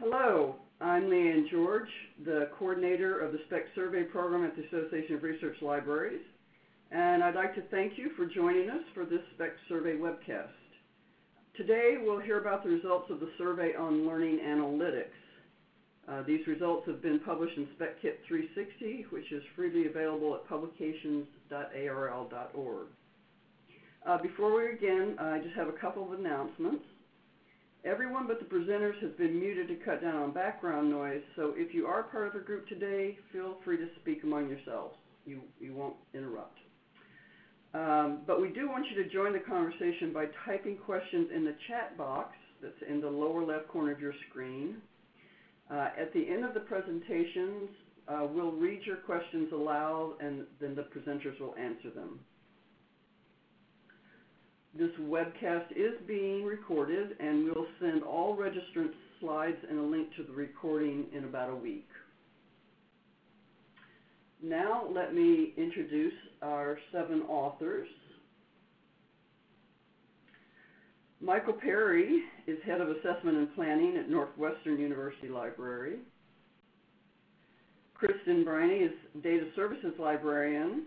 Hello, I'm Lee Anne George, the coordinator of the SPEC Survey Program at the Association of Research Libraries, and I'd like to thank you for joining us for this SPEC Survey webcast. Today we'll hear about the results of the survey on learning analytics. Uh, these results have been published in SPECKit 360, which is freely available at publications.arl.org. Uh, before we begin, I just have a couple of announcements. Everyone but the presenters has been muted to cut down on background noise, so if you are part of a group today, feel free to speak among yourselves. You, you won't interrupt. Um, but we do want you to join the conversation by typing questions in the chat box that's in the lower left corner of your screen. Uh, at the end of the presentations, uh, we'll read your questions aloud and then the presenters will answer them. This webcast is being recorded and we'll send all registrants slides and a link to the recording in about a week. Now let me introduce our seven authors. Michael Perry is Head of Assessment and Planning at Northwestern University Library. Kristen Briney is Data Services Librarian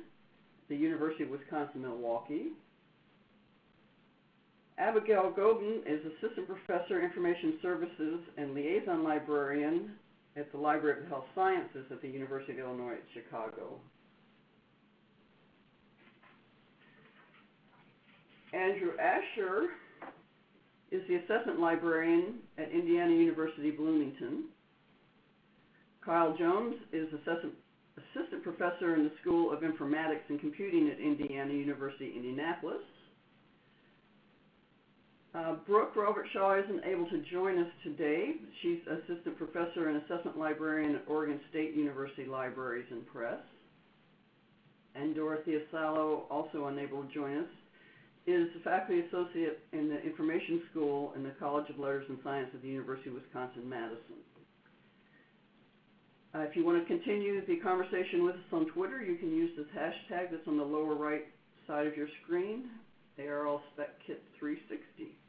at the University of Wisconsin-Milwaukee. Abigail Goben is Assistant Professor, Information Services and Liaison Librarian at the Library of Health Sciences at the University of Illinois at Chicago. Andrew Asher is the Assessment Librarian at Indiana University Bloomington. Kyle Jones is Assistant, Assistant Professor in the School of Informatics and Computing at Indiana University, Indianapolis. Uh, Brooke Robertshaw isn't able to join us today. She's Assistant Professor and Assessment Librarian at Oregon State University Libraries and Press. And Dorothea Salo, also unable to join us, is a Faculty Associate in the Information School in the College of Letters and Science at the University of Wisconsin-Madison. Uh, if you want to continue the conversation with us on Twitter, you can use this hashtag that's on the lower right side of your screen, ARLSpecKit360.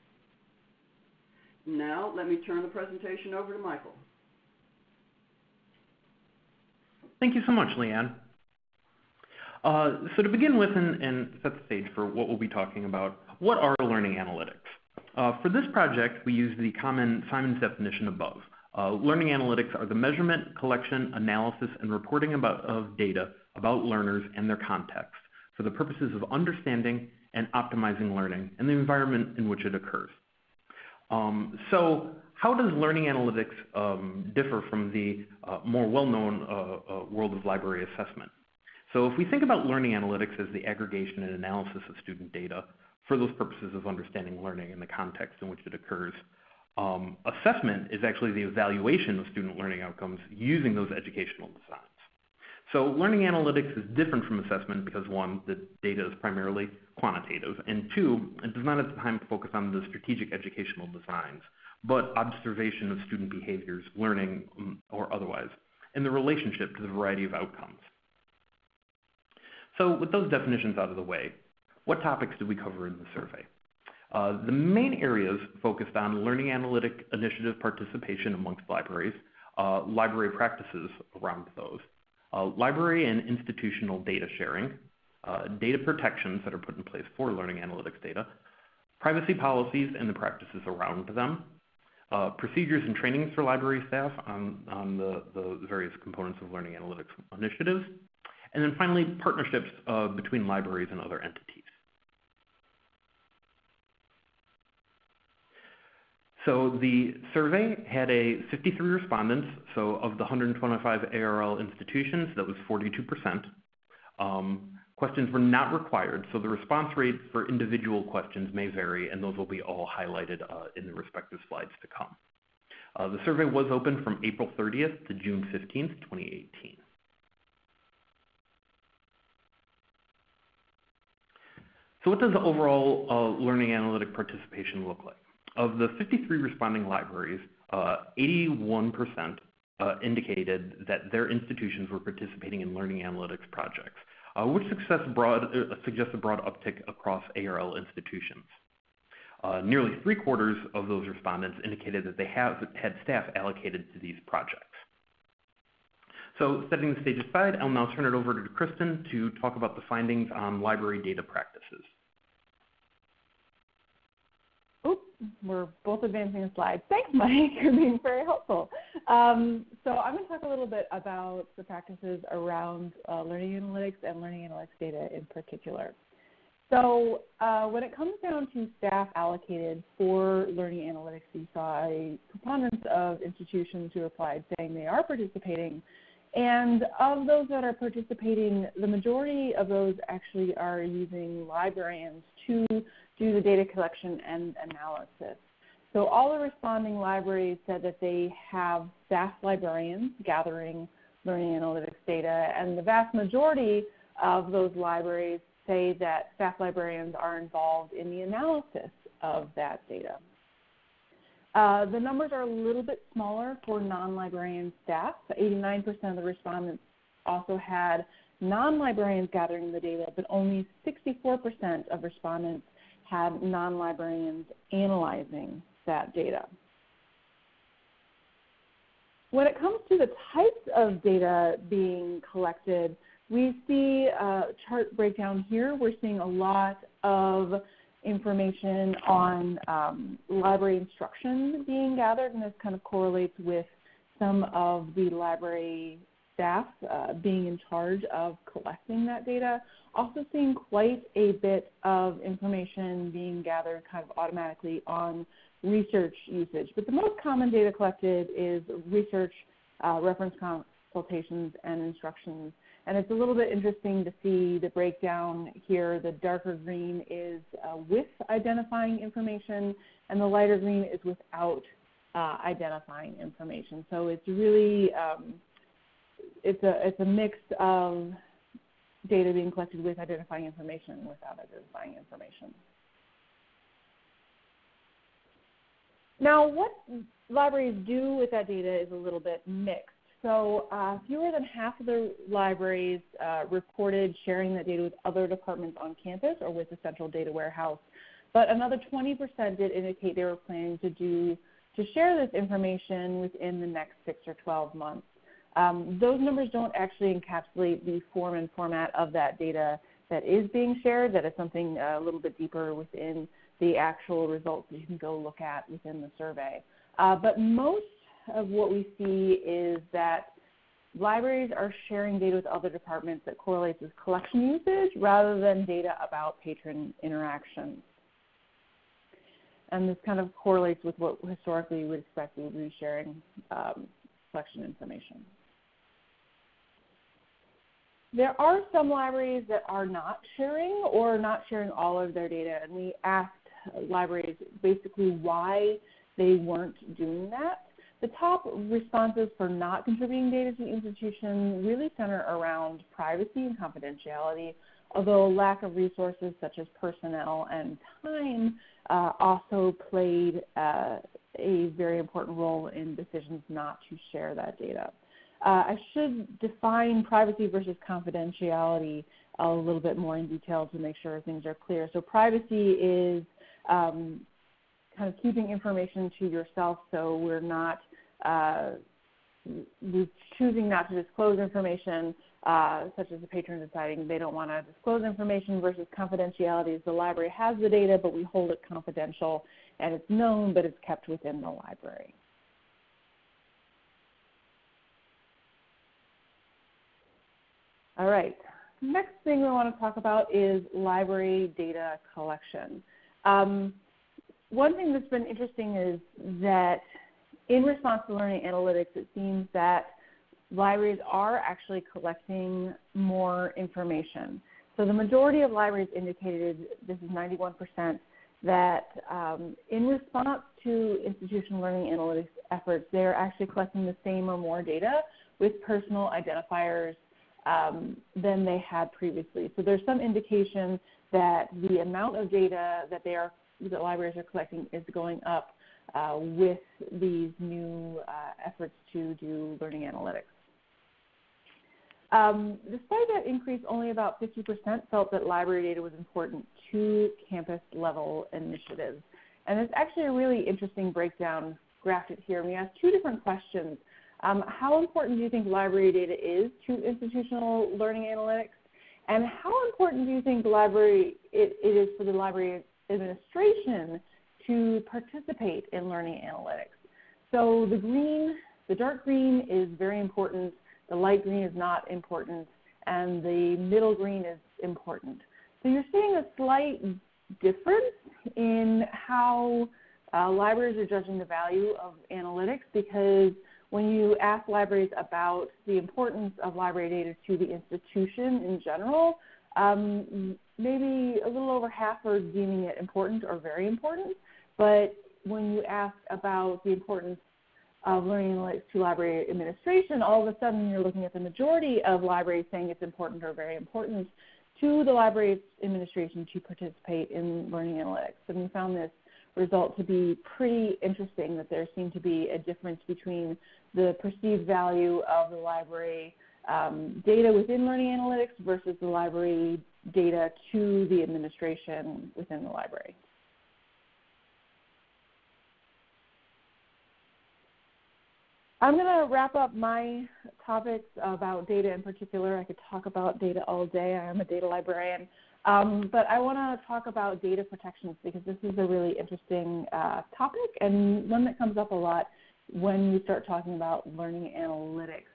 Now, let me turn the presentation over to Michael. Thank you so much, Lee Anne. Uh, so to begin with and, and, set the stage for what we'll be talking about, what are learning analytics? Uh, for this project, we use the common Siemens' definition above. Uh, learning analytics are the measurement, collection, analysis, and reporting about, of data about learners and their context for the purposes of understanding and optimizing learning and the environment in which it occurs. Um, so how does learning analytics um, differ from the uh, more well-known uh, uh, world of library assessment? So if we think about learning analytics as the aggregation and analysis of student data for those purposes of understanding learning and the context in which it occurs, um, assessment is actually the evaluation of student learning outcomes using those educational designs. So learning analytics is different from assessment because one, the data is primarily quantitative, and two, it does not at the time focus on the strategic educational designs, but observation of student behaviors, learning um, or otherwise, and the relationship to the variety of outcomes. So with those definitions out of the way, what topics did we cover in the survey? Uh, the main areas focused on learning analytic initiative participation amongst libraries, uh, library practices around those, library and institutional data sharing, uh, data protections that are put in place for learning analytics data, privacy policies and the practices around them, uh, procedures and trainings for library staff on, on the, the, various components of learning analytics initiatives, and then finally partnerships uh, between libraries and other entities. So the survey had a 53 respondents. So of the 125 ARL institutions, that was 42%. Um, questions were not required, so the response rate for individual questions may vary, and those will be all highlighted uh, in the respective slides to come. Uh, the survey was open from April 30th to June 15th, 2018. So what does the overall uh, learning analytic participation look like? Of the 53 responding libraries, 81% uh, uh, indicated that their institutions were participating in learning analytics projects, uh, which suggests a broad uptick across ARL institutions. Nearly three quarters of those respondents indicated that they have had staff allocated to these projects. So setting the stage aside, I'll now turn it over to Kristen to talk about the findings on library data practices. We're both advancing the slides. Thanks, Mike. You're being very helpful. Um, so I'm going to talk a little bit about the practices around uh, learning analytics and learning analytics data in particular. So uh, when it comes down to staff allocated for learning analytics, you saw a preponderance of institutions who replied saying they are participating. And of those that are participating, the majority of those actually are using librarians to do the data collection and analysis. So all the responding libraries said that they have staff librarians gathering learning analytics data, and the vast majority of those libraries say that staff librarians are involved in the analysis of that data. Uh, the numbers are a little bit smaller for non-librarian staff. 89% of the respondents also had non-librarians gathering the data, but only 64% of respondents had non-librarians analyzing that data. When it comes to the types of data being collected, we see a chart breakdown here. We're seeing a lot of information on um, library instruction being gathered, and this kind of correlates with some of the library staff uh, being in charge of collecting that data. Also seeing quite a bit of information being gathered kind of automatically on research usage. But the most common data collected is research, uh, reference consultations, and instructions. And it's a little bit interesting to see the breakdown here. The darker green is uh, with identifying information, and the lighter green is without uh, identifying information. So it's really um, it's a it's a mix of data being collected with identifying information and without identifying information. Now, what libraries do with that data is a little bit mixed. So uh, fewer than half of the libraries uh, reported sharing that data with other departments on campus or with the central data warehouse. But another 20% did indicate they were planning to do to share this information within the next six or 12 months. Um, those numbers don't actually encapsulate the form and format of that data that is being shared. That is something uh, a little bit deeper within the actual results that you can go look at within the survey. Uh, but most of what we see is that libraries are sharing data with other departments that correlates with collection usage rather than data about patron interactions. And this kind of correlates with what historically you would expect we would be sharing um, collection information. There are some libraries that are not sharing or not sharing all of their data, and we asked libraries basically why they weren't doing that. The top responses for not contributing data to the institution really center around privacy and confidentiality, although lack of resources such as personnel and time uh, also played uh, a very important role in decisions not to share that data. Uh, I should define privacy versus confidentiality a little bit more in detail to make sure things are clear. So privacy is um, kind of keeping information to yourself so we're not uh, choosing not to disclose information, uh, such as the patron deciding they don't want to disclose information versus confidentiality is the library has the data but we hold it confidential and it's known but it's kept within the library. All right, next thing we want to talk about is library data collection. Um, one thing that's been interesting is that in response to learning analytics, it seems that libraries are actually collecting more information. So the majority of libraries indicated, this is 91%, that um, in response to institutional learning analytics efforts, they're actually collecting the same or more data with personal identifiers um, than they had previously. So there's some indication that the amount of data that they are that libraries are collecting is going up uh, with these new uh, efforts to do learning analytics. Um, despite that increase, only about 50% felt that library data was important to campus level initiatives. And it's actually a really interesting breakdown graphed here. We asked two different questions. Um, how important do you think library data is to institutional learning analytics? And how important do you think library it, it is for the library administration to participate in learning analytics? So the green, the dark green is very important, the light green is not important, and the middle green is important. So you're seeing a slight difference in how uh, libraries are judging the value of analytics because when you ask libraries about the importance of library data to the institution in general, um, maybe a little over half are deeming it important or very important. But when you ask about the importance of learning analytics to library administration, all of a sudden you're looking at the majority of libraries saying it's important or very important to the library administration to participate in learning analytics. And we found this result to be pretty interesting that there seemed to be a difference between the perceived value of the library um, data within learning analytics versus the library data to the administration within the library. I'm going to wrap up my topics about data in particular. I could talk about data all day. I am a data librarian. Um, but I want to talk about data protections because this is a really interesting uh, topic and one that comes up a lot when we start talking about learning analytics.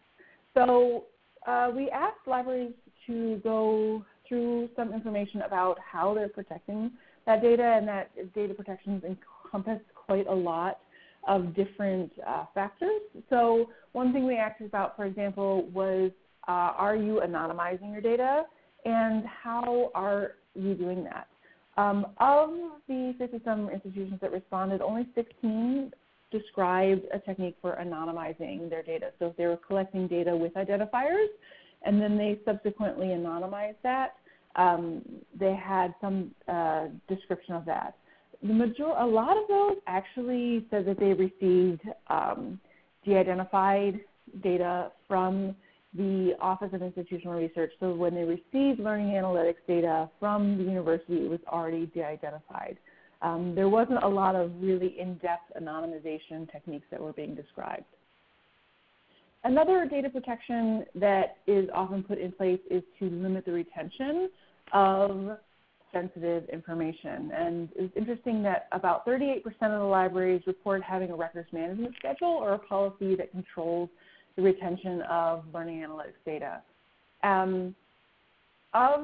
So uh, we asked libraries to go through some information about how they're protecting that data, and that data protections encompass quite a lot of different uh, factors. So one thing we asked about, for example, was uh, are you anonymizing your data, and how are you doing that? Um, of the 50 some institutions that responded, only 16 described a technique for anonymizing their data. So if they were collecting data with identifiers and then they subsequently anonymized that, um, they had some uh, description of that. The major- a lot of those actually said that they received um, de-identified data from the Office of Institutional Research. So when they received learning analytics data from the university, it was already de-identified. Um, there wasn't a lot of really in-depth anonymization techniques that were being described. Another data protection that is often put in place is to limit the retention of sensitive information. And it's interesting that about 38% of the libraries report having a records management schedule or a policy that controls the retention of learning analytics data. Um, of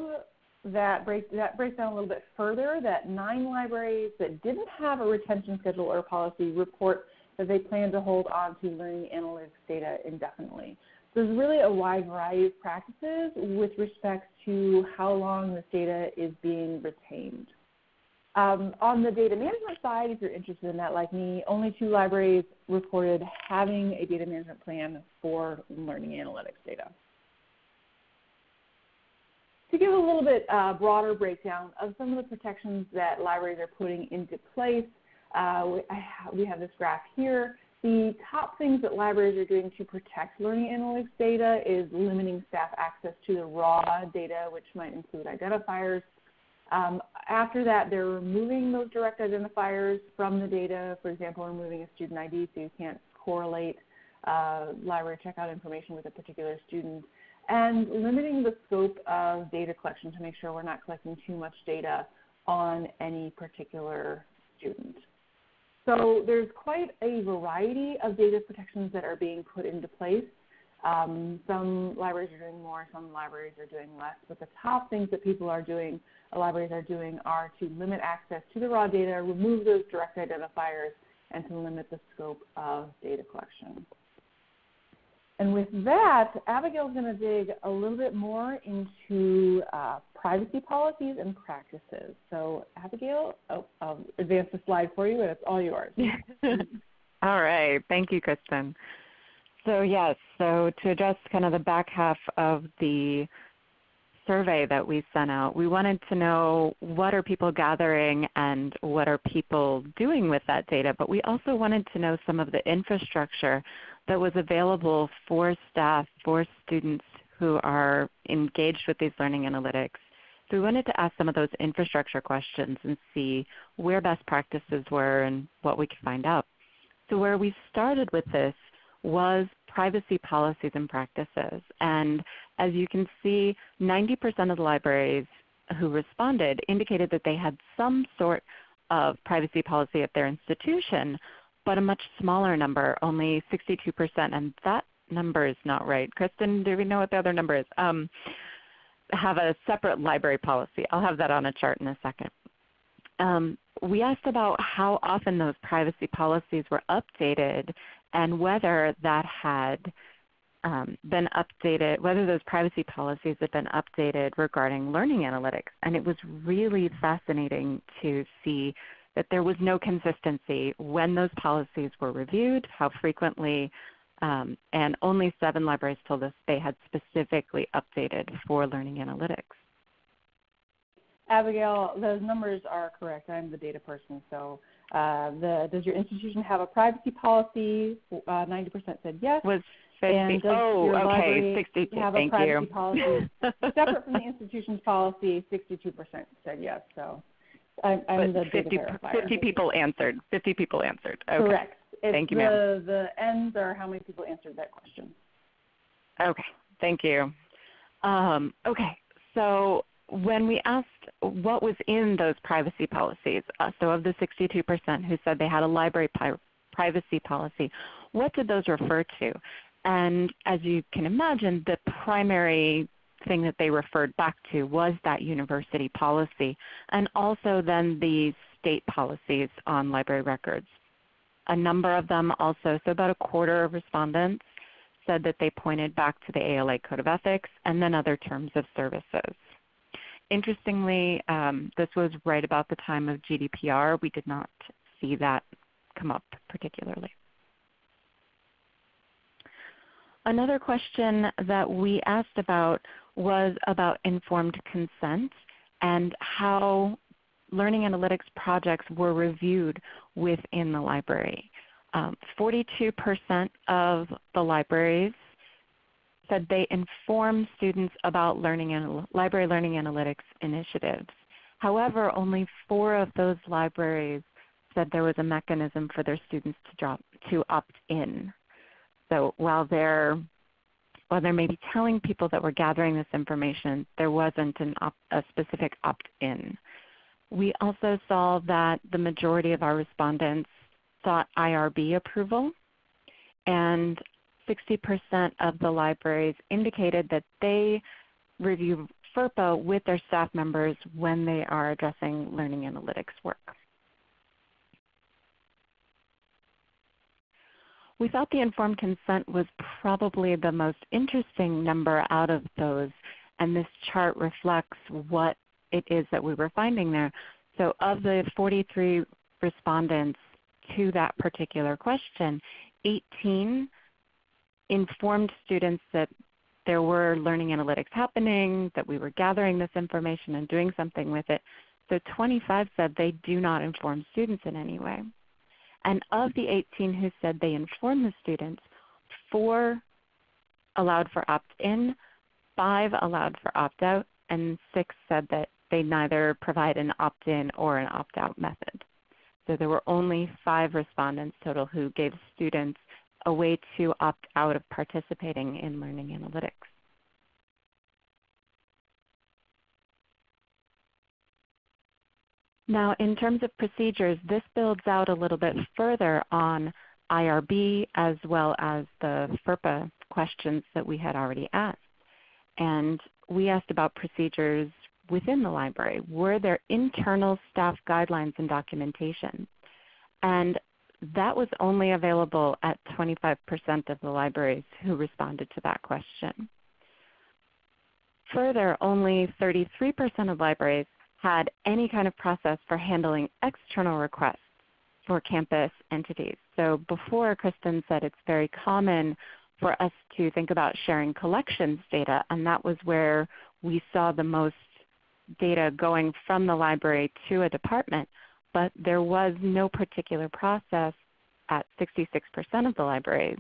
that break, that breaks down a little bit further that nine libraries that didn't have a retention schedule or policy report that they plan to hold on to learning analytics data indefinitely. So there's really a wide variety of practices with respect to how long this data is being retained. Um, on the data management side, if you're interested in that like me, only two libraries reported having a data management plan for learning analytics data to give a little bit uh, broader breakdown of some of the protections that libraries are putting into place, uh, we, ha we, have this graph here. The top things that libraries are doing to protect learning analytics data is limiting staff access to the raw data, which might include identifiers. Um, after that, they're removing those direct identifiers from the data, for example, removing a student ID so you can't correlate uh, library checkout information with a particular student and limiting the scope of data collection to make sure we're not collecting too much data on any particular student. So there's quite a variety of data protections that are being put into place. Um, some libraries are doing more, some libraries are doing less, but the top things that people are doing, uh, libraries are doing, are to limit access to the raw data, remove those direct identifiers, and to limit the scope of data collection. And with that, Abigail's going to dig a little bit more into uh, privacy policies and practices. So, Abigail, oh, I'll advance the slide for you, and it's all yours. all right. Thank you, Kristen. So, yes, so to address kind of the back half of the survey that we sent out, we wanted to know what are people gathering and what are people doing with that data, but we also wanted to know some of the infrastructure that was available for staff, for students who are engaged with these learning analytics. So we wanted to ask some of those infrastructure questions and see where best practices were and what we could find out. So where we started with this was privacy policies and practices. And as you can see, 90% of the libraries who responded indicated that they had some sort of privacy policy at their institution, but a much smaller number, only 62%, and that number is not right. Kristen, do we know what the other number is? Um, have a separate library policy. I'll have that on a chart in a second. Um, we asked about how often those privacy policies were updated and whether that had um, been updated, whether those privacy policies had been updated regarding learning analytics. And it was really fascinating to see that there was no consistency when those policies were reviewed, how frequently, um, and only seven libraries told us they had specifically updated for learning analytics. Abigail, those numbers are correct. I'm the data person. So, uh, the, does your institution have a privacy policy? Uh, 90% said yes. Was 50. And does oh, your okay. library 60. have Thank a privacy you. policy separate from the institution's policy? 62% said yes. So, I'm, I'm the 50, 50 people answered. 50 people answered. Okay. Correct. It's Thank you, the, ma'am. The ends are how many people answered that question. Okay, thank you. Um, okay, so when we asked what was in those privacy policies, uh, so of the 62% who said they had a library privacy policy, what did those refer to? And as you can imagine, the primary thing that they referred back to was that university policy and also then the state policies on library records. A number of them also, so about a quarter of respondents, said that they pointed back to the ALA Code of Ethics and then other terms of services. Interestingly, um, this was right about the time of GDPR. We did not see that come up particularly. Another question that we asked about was about informed consent and how learning analytics projects were reviewed within the library. Um, 42% of the libraries said they inform students about learning library learning analytics initiatives. However, only four of those libraries said there was a mechanism for their students to, drop, to opt in. So while they're while they may be telling people that we're gathering this information, there wasn't an op, a specific opt-in. We also saw that the majority of our respondents sought IRB approval, and 60% of the libraries indicated that they review FERPA with their staff members when they are addressing learning analytics work. We thought the informed consent was probably the most interesting number out of those, and this chart reflects what it is that we were finding there. So of the 43 respondents to that particular question, 18 informed students that there were learning analytics happening, that we were gathering this information and doing something with it. So 25 said they do not inform students in any way. And of the 18 who said they informed the students, four allowed for opt-in, five allowed for opt-out, and six said that they neither provide an opt-in or an opt-out method. So there were only five respondents total who gave students a way to opt out of participating in learning analytics. Now in terms of procedures, this builds out a little bit further on IRB as well as the FERPA questions that we had already asked. And we asked about procedures within the library. Were there internal staff guidelines and documentation? And that was only available at 25% of the libraries who responded to that question. Further, only 33% of libraries had any kind of process for handling external requests for campus entities. So before Kristen said it's very common for us to think about sharing collections data, and that was where we saw the most data going from the library to a department, but there was no particular process at 66% of the libraries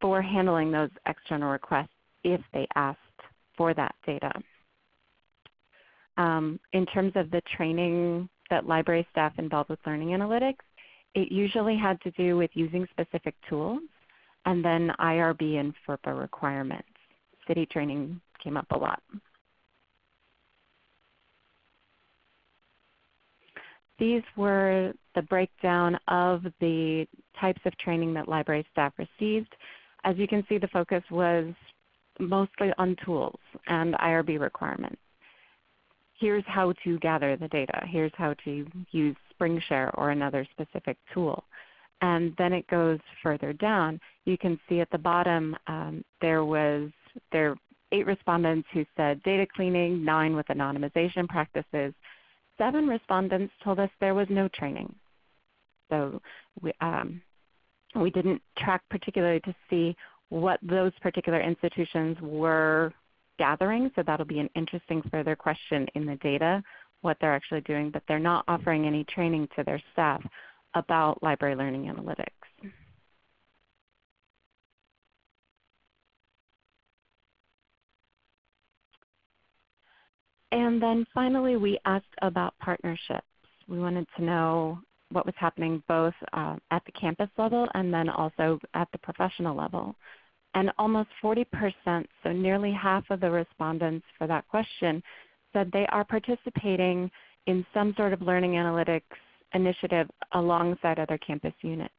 for handling those external requests if they asked for that data. um, in terms of the training that library staff involved with learning analytics, it usually had to do with using specific tools and then IRB and FERPA requirements. CITI training came up a lot. These were the breakdown of the types of training that library staff received. As you can see, the focus was mostly on tools and IRB requirements. Here's how to gather the data. Here's how to use Springshare or another specific tool. And then it goes further down. You can see at the bottom um, there was there eight respondents who said data cleaning, nine with anonymization practices. Seven respondents told us there was no training. So we, um, we didn't track particularly to see what those particular institutions were gathering, so that'll be an interesting further question in the data, what they're actually doing, but they're not offering any training to their staff about library learning analytics. And then finally we asked about partnerships. We wanted to know what was happening both uh, at the campus level and then also at the professional level. And almost 40%, so nearly half of the respondents for that question, said they are participating in some sort of learning analytics initiative alongside other campus units.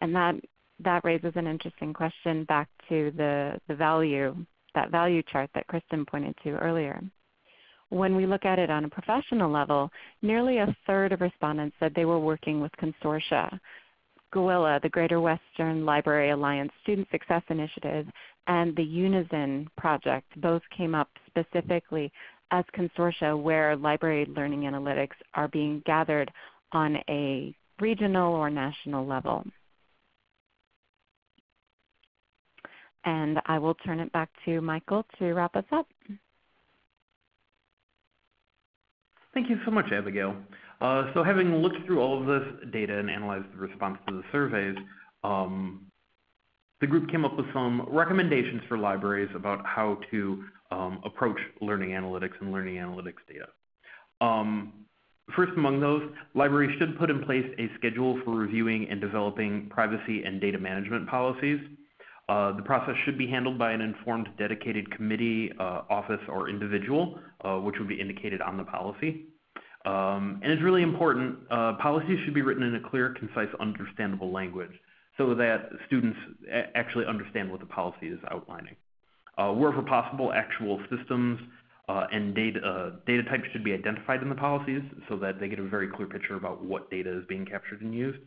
And that, that raises an interesting question back to the, the value, that value chart that Kristen pointed to earlier. When we look at it on a professional level, nearly a third of respondents said they were working with consortia. GWLA, the Greater Western Library Alliance Student Success Initiative, and the Unizin project both came up specifically as consortia where library learning analytics are being gathered on a regional or national level. And I will turn it back to Michael to wrap us up. Thank you so much, Abigail. Uh, so having looked through all of this data and analyzed the response to the surveys, um, the group came up with some recommendations for libraries about how to um, approach learning analytics and learning analytics data. Um, first among those, libraries should put in place a schedule for reviewing and developing privacy and data management policies. Uh, the process should be handled by an informed dedicated committee, uh, office, or individual, uh, which would be indicated on the policy. Um, and it's really important, uh, policies should be written in a clear, concise, understandable language so that students actually understand what the policy is outlining. Uh, wherever possible, actual systems uh, and data, data types should be identified in the policies so that they get a very clear picture about what data is being captured and used.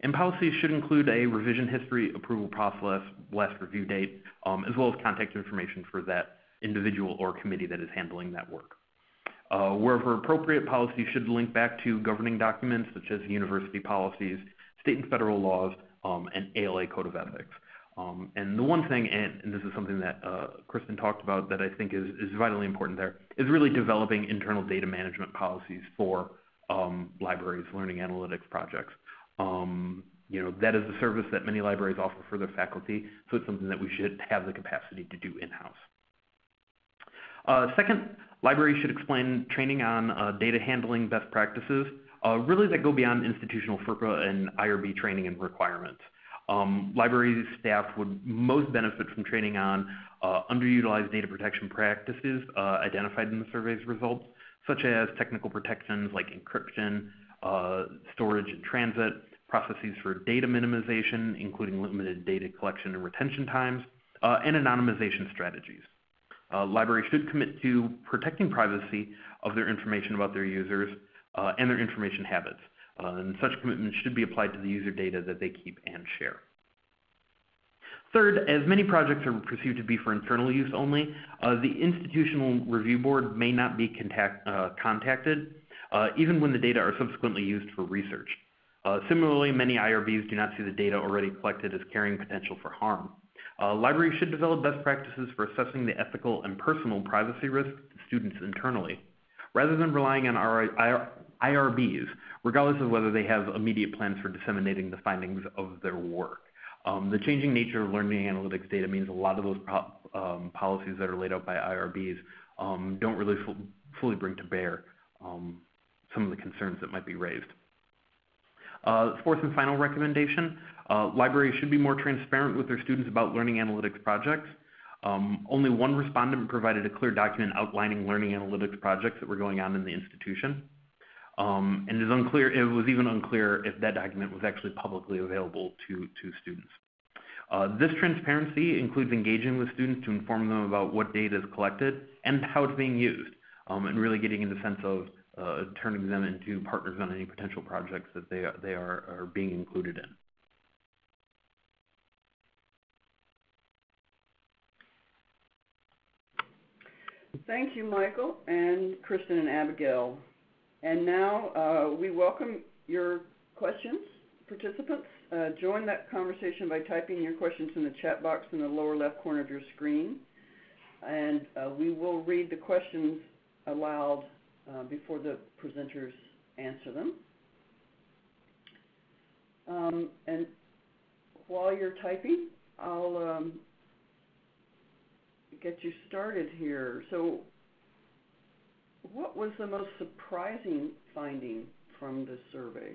And policies should include a revision history, approval process, last review date, um, as well as contact information for that individual or committee that is handling that work. Uh, wherever appropriate, policies should link back to governing documents such as university policies, state and federal laws, um, and ALA Code of Ethics. Um, and the one thing, and, and, this is something that uh, Kristen talked about that I think is, is vitally important there, is really developing internal data management policies for um, libraries, learning analytics projects. Um, you know, that is a service that many libraries offer for their faculty, so it's something that we should have the capacity to do in-house. Uh, second, libraries should explain training on uh, data handling best practices, uh, really that go beyond institutional FERPA and IRB training and requirements. Um, library staff would most benefit from training on uh, underutilized data protection practices uh, identified in the survey's results, such as technical protections like encryption, uh, storage and transit, processes for data minimization, including limited data collection and retention times, uh, and anonymization strategies. Uh, libraries should commit to protecting privacy of their information about their users uh, and their information habits. Uh, and such commitments should be applied to the user data that they keep and share. Third, as many projects are perceived to be for internal use only, uh, the institutional review board may not be contact, uh, contacted, even when the data are subsequently used for research. Uh, similarly, many IRBs do not see the data already collected as carrying potential for harm. Uh, libraries should develop best practices for assessing the ethical and personal privacy risks to students internally, rather than relying on our IRBs, regardless of whether they have immediate plans for disseminating the findings of their work. Um, the changing nature of learning analytics data means a lot of those um, policies that are laid out by IRBs um, don't really fully bring to bear um, some of the concerns that might be raised. Uh, fourth and final recommendation, uh, libraries should be more transparent with their students about learning analytics projects. Um, only one respondent provided a clear document outlining learning analytics projects that were going on in the institution. Um, and it, is unclear, it was even unclear if that document was actually publicly available to, to students. Uh, this transparency includes engaging with students to inform them about what data is collected and how it's being used, um, and really getting in the sense of turning them into partners on any potential projects that they are, they are, are being included in. Thank you, Michael and Kristen and Abigail. And now uh, we welcome your questions, participants. Uh, join that conversation by typing your questions in the chat box in the lower left corner of your screen. And uh, we will read the questions aloud uh, before the presenters answer them. Um, and while you're typing, I'll um, get you started here. So, what was the most surprising finding from this survey?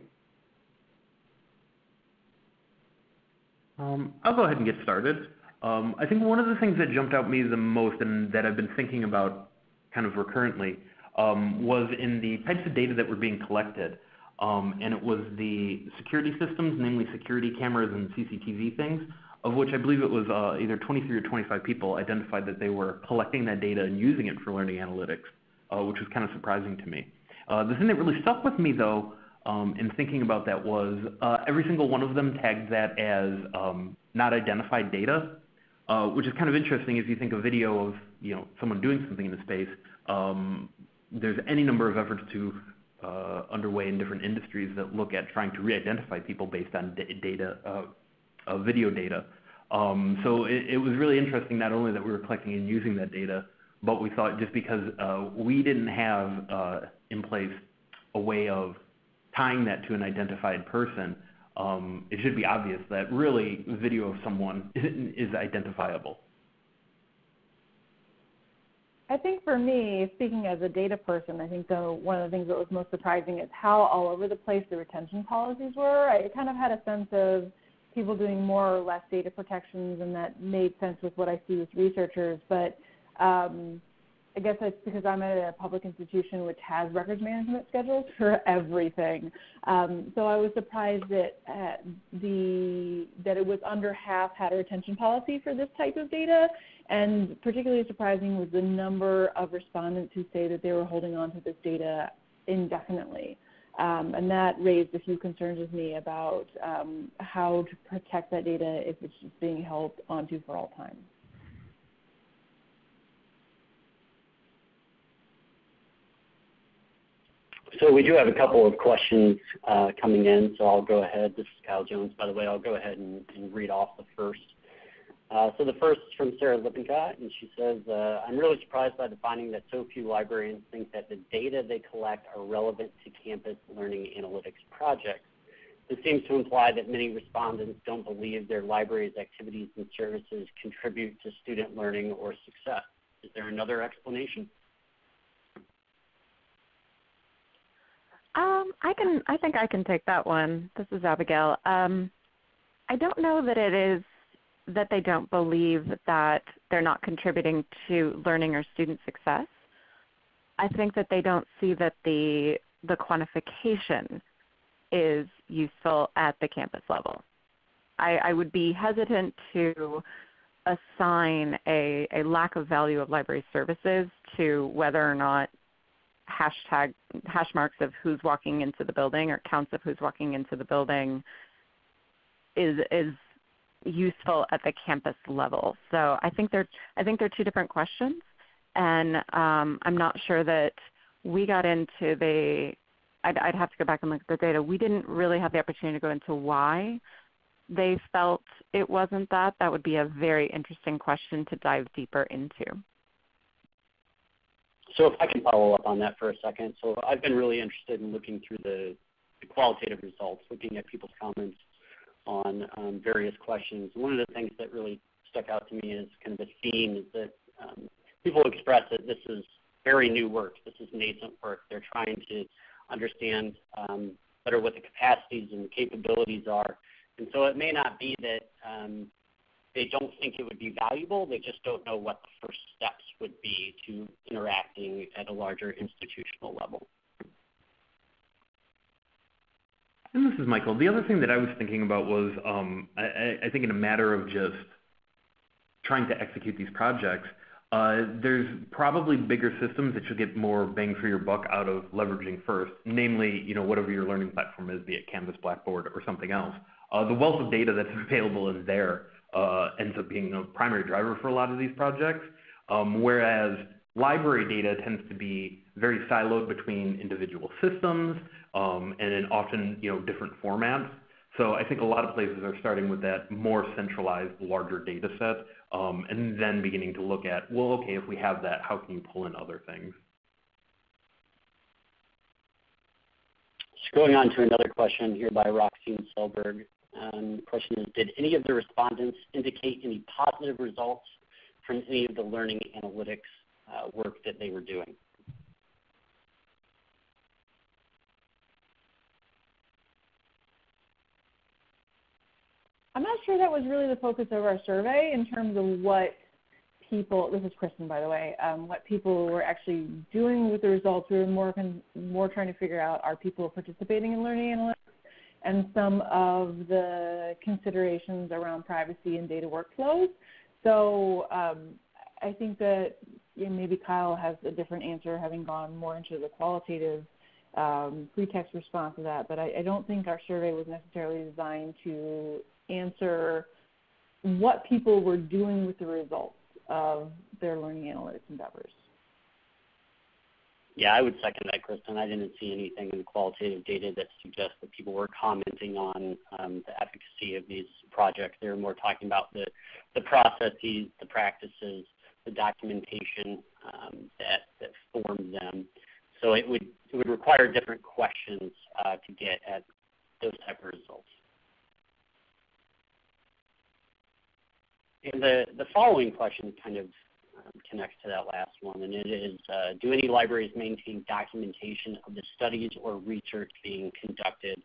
Um, I'll go ahead and get started. Um, I think one of the things that jumped out me the most and that I've been thinking about kind of recurrently um, was in the types of data that were being collected. Um, and it was the security systems, namely security cameras and CCTV things, of which I believe it was uh, either 23 or 25 people identified that they were collecting that data and using it for learning analytics, uh, which was kind of surprising to me. Uh, the thing that really stuck with me, though, um, in thinking about that was uh, every single one of them tagged that as um, not identified data, uh, which is kind of interesting if you think a video of you know someone doing something in the space. Um, there's any number of efforts to uh, underway in different industries that look at trying to re-identify people based on data, uh, uh, video data. Um, so it, was really interesting not only that we were collecting and using that data, but we thought just because we didn't have in place a way of tying that to an identified person, um, it should be obvious that really video of someone is identifiable. I think for me, speaking as a data person, I think the, one of the things that was most surprising is how all over the place the retention policies were. I kind of had a sense of people doing more or less data protections, and that made sense with what I see with researchers. But um, I guess that's because I'm at a public institution which has records management schedules for everything. Um, so I was surprised that uh, the that it was under half had a retention policy for this type of data, and particularly surprising was the number of respondents who say that they were holding on to this data indefinitely. Um, and that raised a few concerns with me about um, how to protect that data if it's just being held onto for all time. So we do have a couple of questions uh, coming in, so I'll go ahead. This is Kyle Jones, by the way. I'll go ahead and, and read off the first. Uh, so the first is from Sarah Lippincott, and she says, uh, I'm really surprised by the finding that so few librarians think that the data they collect are relevant to campus learning analytics projects. This seems to imply that many respondents don't believe their library's activities and services contribute to student learning or success. Is there another explanation? Um, I can. I think I can take that one. This is Abigail. Um, I don't know that it is that they don't believe that they're not contributing to learning or student success. I think that they don't see that the the quantification is useful at the campus level. I, I would be hesitant to assign a, a lack of value of library services to whether or not hashtag hash marks of who's walking into the building or counts of who's walking into the building is is useful at the campus level. So I think they're I think they're two different questions, and um, I'm not sure that we got into the. I'd, I'd have to go back and look at the data. We didn't really have the opportunity to go into why they felt it wasn't that. That would be a very interesting question to dive deeper into. So if I can follow up on that for a second. So I've been really interested in looking through the, the qualitative results, looking at people's comments on um, various questions. One of the things that really stuck out to me is kind of a theme that um, people express that this is very new work. This is nascent work. They're trying to understand um, better what the capacities and capabilities are. And so it may not be that they don't think it would be valuable. They just don't know what the first steps would be to interacting at a larger institutional level. And this is Michael. The other thing that I was thinking about was um, I, think in a matter of just trying to execute these projects, uh, there's probably bigger systems that you'll get more bang for your buck out of leveraging first, namely, you know, whatever your learning platform is, be it Canvas, Blackboard, or something else. Uh, the wealth of data that's available is there ends up being a primary driver for a lot of these projects, um, whereas library data tends to be very siloed between individual systems um, and in often you know different formats. So I think a lot of places are starting with that more centralized, larger data set, um, and then beginning to look at, well, okay, if we have that, how can you pull in other things? Going on to another question here by Roxine Selberg. Um, question is, did any of the respondents indicate any positive results from any of the learning analytics uh, work that they were doing? I'm not sure that was really the focus of our survey in terms of what people, this is Kristen by the way, um, what people were actually doing with the results. We were more, more trying to figure out are people participating in learning analytics and some of the considerations around privacy and data workflows. So um, I think that you know, maybe Kyle has a different answer, having gone more into the qualitative um, pretext response to that. But I, I don't think our survey was necessarily designed to answer what people were doing with the results of their learning analytics endeavors. Yeah, I would second that, Kristen. I didn't see anything in the qualitative data that suggests that people were commenting on um, the efficacy of these projects. They were more talking about the, the processes, the practices, the documentation um, that, that formed them. So it would, it would require different questions uh, to get at those type of results. And the, the following question kind of connects to that last one, and it is, uh, do any libraries maintain documentation of the studies or research being conducted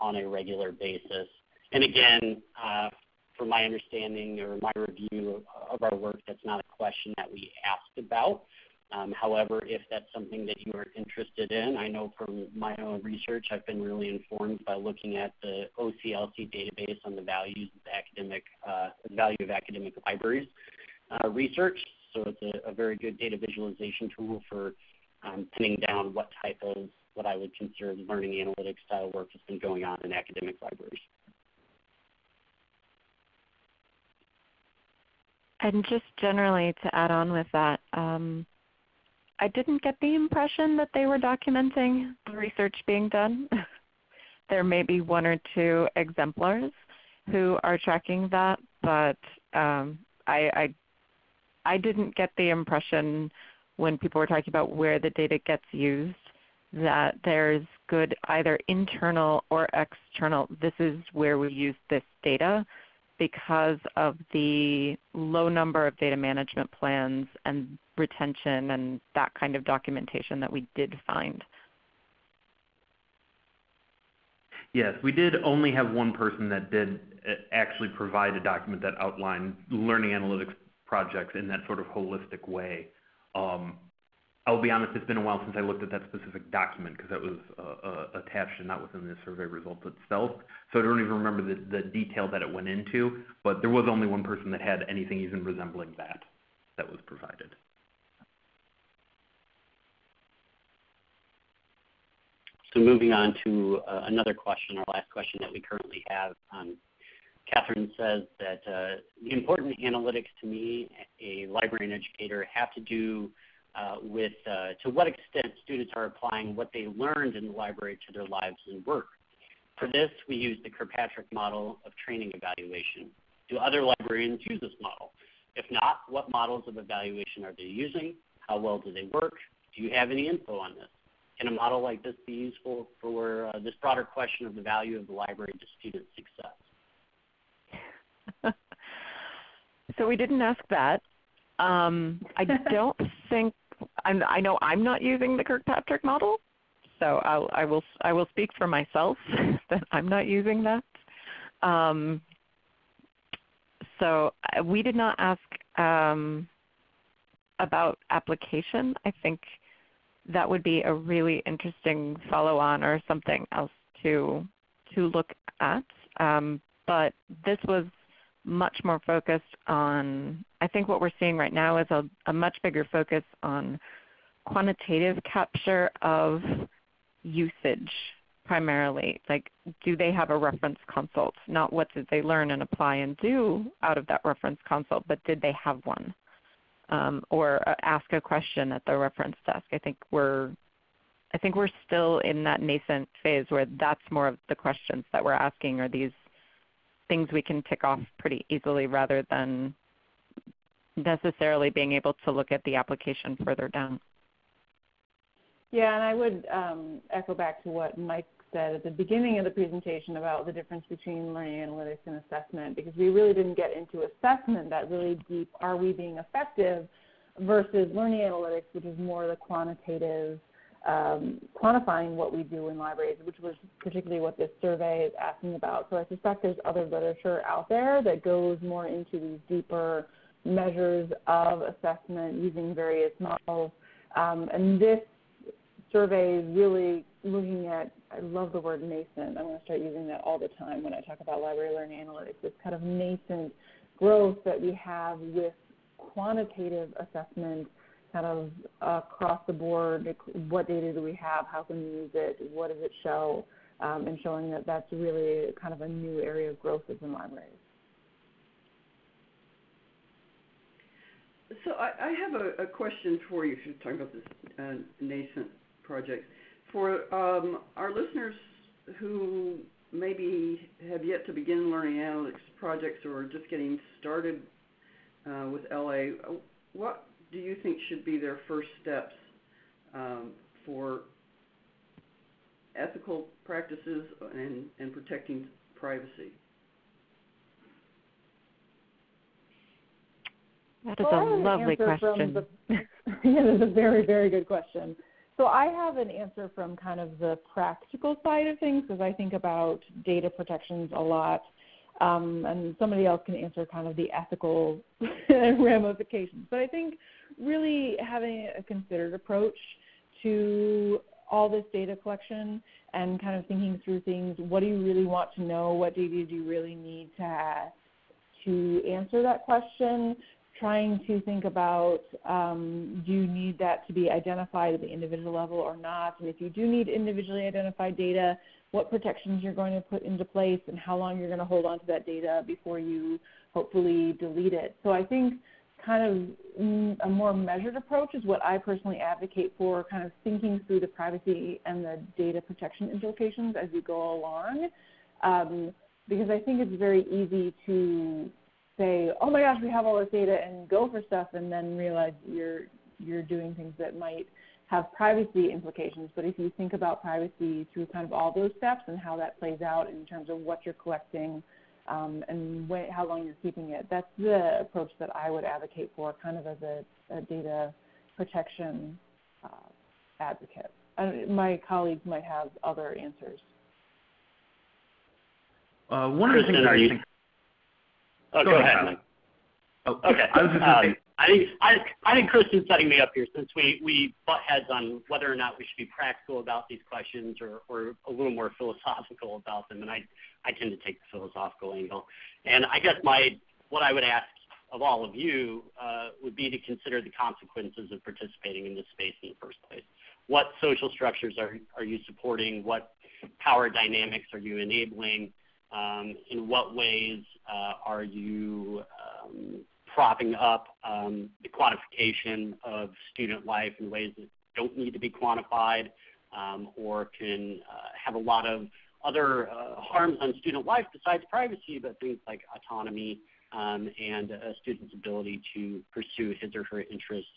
on a regular basis? And again, uh, from my understanding or my review of, of our work, that's not a question that we asked about. Um, however, if that's something that you are interested in, I know from my own research, I've been really informed by looking at the OCLC database on the values of academic uh, value of academic libraries uh, research. So it's a, very good data visualization tool for um, pinning down what type of what I would consider learning analytics style work has been going on in academic libraries. And just generally to add on with that, um, I didn't get the impression that they were documenting the research being done. there may be one or two exemplars who are tracking that, but um, I, I, I didn't get the impression when people were talking about where the data gets used that there's good either internal or external, this is where we use this data because of the low number of data management plans and retention and that kind of documentation that we did find. Yes, we did only have one person that did uh, actually provide a document that outlined learning analytics projects in that sort of holistic way. Um, I'll be honest, it's been a while since I looked at that specific document because that was uh, uh, attached and not within the survey results itself. So I don't even remember the, the detail that it went into, but there was only one person that had anything even resembling that that was provided. So moving on to uh, another question, our last question that we currently have. Catherine says that uh, the important analytics to me, a librarian educator, have to do uh, with uh, to what extent students are applying what they learned in the library to their lives and work. For this, we use the Kirkpatrick model of training evaluation. Do other librarians use this model? If not, what models of evaluation are they using? How well do they work? Do you have any info on this? Can a model like this be useful for uh, this broader question of the value of the library to student success? So we didn't ask that. Um, I don't think I'm, I know I'm not using the Kirkpatrick model, so I'll, I will I will speak for myself that I'm not using that. Um, so uh, we did not ask um, about application. I think that would be a really interesting follow-on or something else to to look at. Um, but this was much more focused on, I think what we're seeing right now is a, a much bigger focus on quantitative capture of usage primarily. Like do they have a reference consult? Not what did they learn and apply and do out of that reference consult, but did they have one? Um, or uh, ask a question at the reference desk. I think we're I think we're still in that nascent phase where that's more of the questions that we're asking are these things we can tick off pretty easily rather than necessarily being able to look at the application further down. Yeah, and I would um, echo back to what Mike said at the beginning of the presentation about the difference between learning analytics and assessment because we really didn't get into assessment that really deep, are we being effective, versus learning analytics, which is more the quantitative um, quantifying what we do in libraries, which was particularly what this survey is asking about. So I suspect there's other literature out there that goes more into these deeper measures of assessment using various models. Um, and this survey is really looking at, I love the word nascent. I'm going to start using that all the time when I talk about library learning analytics. This kind of nascent growth that we have with quantitative assessment kind of across the board, what data do we have, how can we use it, what does it show, um, and showing that that's really kind of a new area of growth within libraries. So I, I have a, a, question for you if you're talking about this uh, nascent project. For um, our listeners who maybe have yet to begin learning analytics projects or are just getting started uh, with LA, what do you think should be their first steps um, for ethical practices and, and protecting privacy? That is well, a lovely question. The, yeah, that's a very, very good question. So I have an answer from kind of the practical side of things because I think about data protections a lot. Um, and somebody else can answer kind of the ethical ramifications. But I think really having a considered approach to all this data collection and kind of thinking through things. What do you really want to know? What data do you really need to to answer that question? Trying to think about um, do you need that to be identified at the individual level or not? And if you do need individually identified data, what protections you're going to put into place and how long you're going to hold on to that data before you hopefully delete it. So I think kind of mm, a more measured approach is what I personally advocate for, kind of thinking through the privacy and the data protection implications as you go along. Um, because I think it's very easy to say, "Oh my gosh, we have all this data," and go for stuff, and then realize you're you're doing things that might have privacy implications. But if you think about privacy through kind of all those steps and how that plays out in terms of what you're collecting, um, and when, how long you're keeping it. That's the approach that I would advocate for, kind of as a, a data protection uh, advocate. my colleagues might have other answers. Uh, one of the things are you? Think... Oh, go, go ahead. ahead. Oh, okay. I was just um, say... I think I, think Kristen's setting me up here since we we butt heads on whether or not we should be practical about these questions or or a little more philosophical about them, and I I tend to take the philosophical angle. And I guess my what I would ask of all of you uh, would be to consider the consequences of participating in this space in the first place. What social structures are are you supporting? What power dynamics are you enabling? Um, in what ways uh, are you um, propping up um, the quantification of student life in ways that don't need to be quantified um, or can uh, have a lot of other uh, harms on student life besides privacy, but things like autonomy um, and a student's ability to pursue his or her interests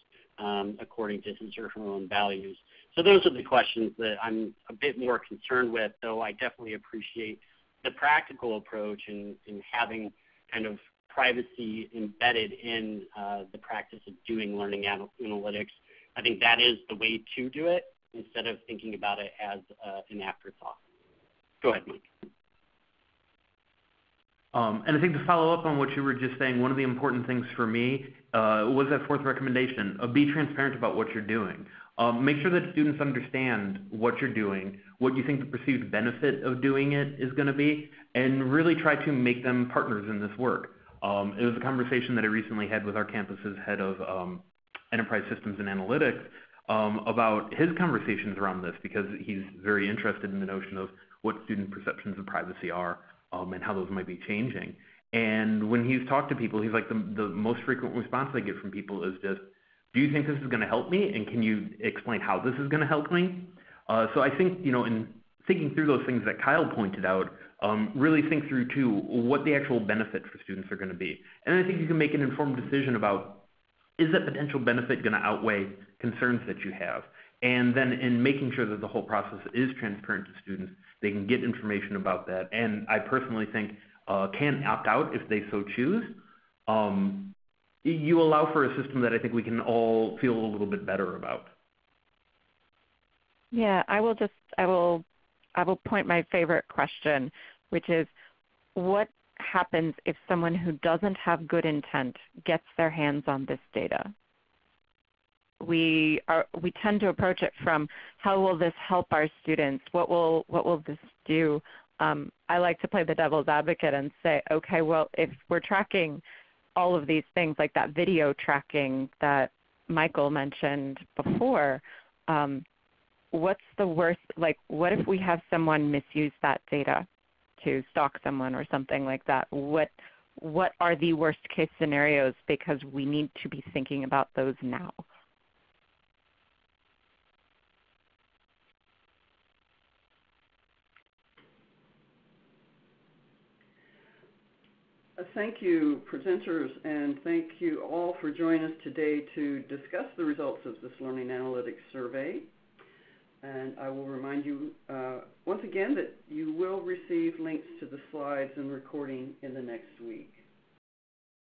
according to his or her own values. So those are the questions that I'm a bit more concerned with, though I definitely appreciate the practical approach in, in having kind of privacy embedded in uh, the practice of doing learning analytics I think that is the way to do it instead of thinking about it as uh, an afterthought. Go ahead, Mike. Um, and I think to follow up on what you were just saying, one of the important things for me uh, was that fourth recommendation. Be transparent about what you're doing. Um, make sure that students understand what you're doing, what you think the perceived benefit of doing it is going to be, and really try to make them partners in this work. Um, it was a conversation that I recently had with our campus's head of um, enterprise systems and analytics um, about his conversations around this because he's very interested in the notion of what student perceptions of privacy are um, and how those might be changing. And when he's talked to people, he's like the, the most frequent response I get from people is just, do you think this is going to help me? And can you explain how this is going to help me? Uh, so I think, you know, in thinking through those things that Kyle pointed out, really think through too what the actual benefit for students are going to be. And I think you can make an informed decision about is that potential benefit going to outweigh concerns that you have? And then in making sure that the whole process is transparent to students, they can get information about that. And I personally think uh, can opt out if they so choose. Um, you allow for a system that I think we can all feel a little bit better about. Yeah, I will just I will I will point my favorite question, which is what happens if someone who doesn't have good intent gets their hands on this data? We are we tend to approach it from how will this help our students? What will what will this do? Um, I like to play the devil's advocate and say, okay, well, if we're tracking all of these things like that video tracking that Michael mentioned before, um, what's the worst? Like, what if we have someone misuse that data? to stalk someone or something like that, what what are the worst case scenarios because we need to be thinking about those now. Thank you, presenters, and thank you all for joining us today to discuss the results of this Learning Analytics Survey. And I will remind you uh, once again that you will receive links to the slides and recording in the next week.